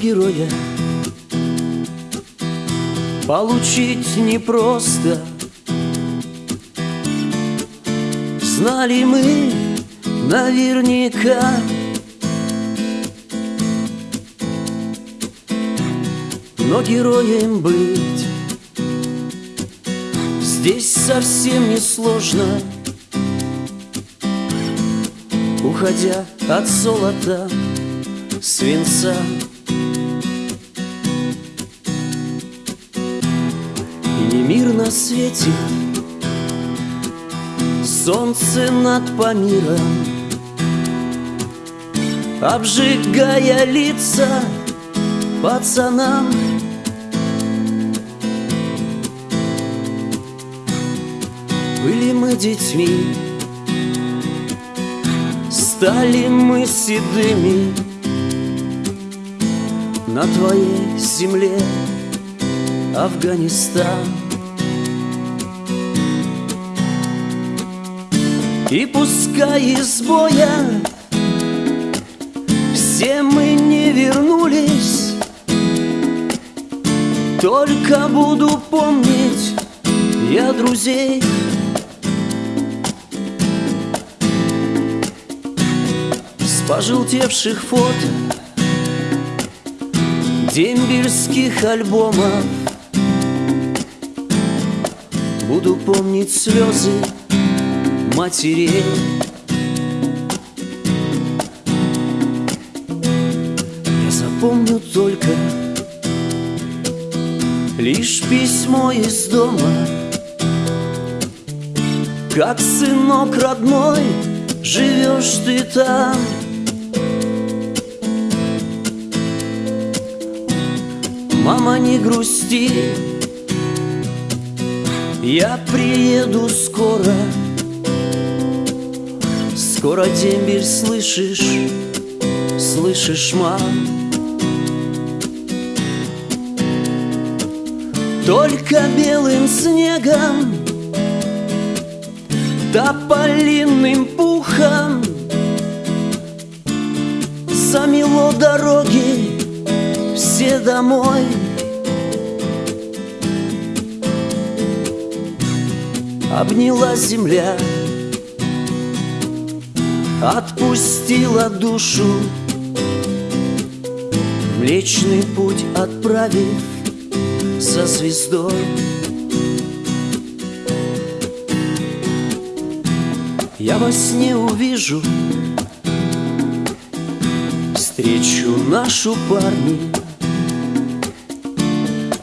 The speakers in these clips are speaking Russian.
героя. Получить непросто. Знали мы наверняка. Но героем быть Здесь совсем не сложно Уходя от золота, свинца мир на свете. Солнце над Памиром. Обжигая лица пацанам. Были мы детьми. Стали мы седыми На твоей земле Афганистан И пускай из боя Все мы не вернулись Только буду помнить я друзей. С пожелтевших фото Дембельских альбомов. Буду помнить слезы матерей Я запомню только Лишь письмо из дома Как сынок родной Живешь ты там. Мама, не грусти Я приеду скоро Скоро дембель слышишь Слышишь, мам Только белым снегом Тополиным пухом Замело дороги все домой. Обняла земля Отпустила душу. Млечный путь отправив за звездой. Я во сне увижу Встречу нашу парни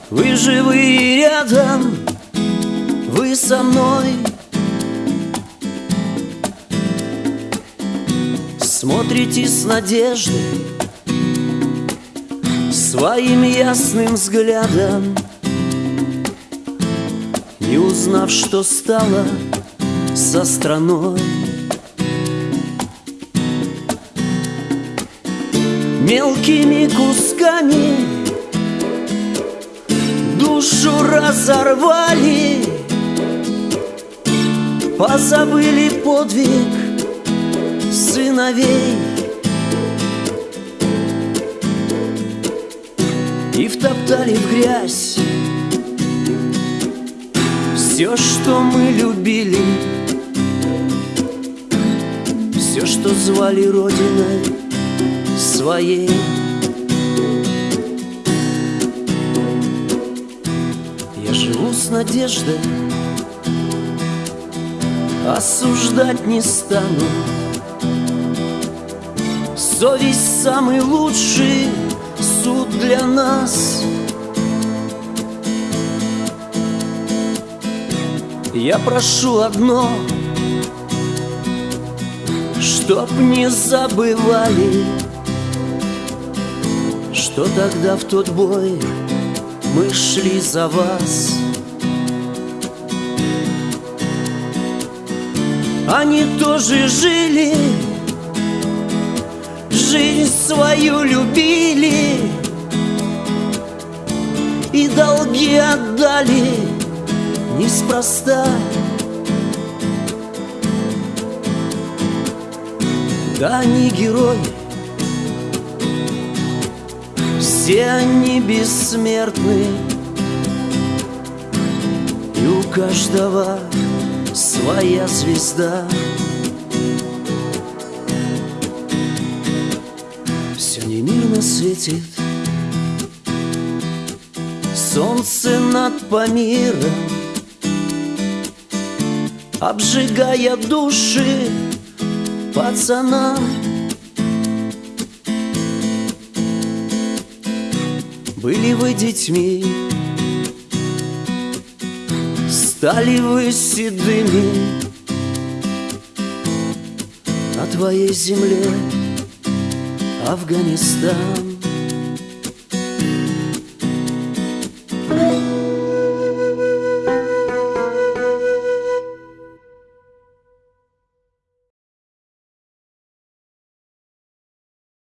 Вы живые рядом Вы со мной Смотрите с надеждой Своим ясным взглядом. Не узнав, что стало со страной. Мелкими кусками Душу разорвали Позабыли подвиг сыновей. И втоптали в грязь Все, что мы любили. Все, что звали Родиной своей. Я живу с надеждой Осуждать не стану Совесть самый лучший суд для нас? Я прошу одно Чтоб не забывали Что тогда в тот бой Мы шли за вас. Они тоже жили жизнь свою любили И долги отдали неспроста. Да, они герои Все они бессмертны. И у каждого своя звезда светит. Солнце над Памиром Обжигая души пацанам. Были вы детьми Стали вы седыми На твоей земле Афганистан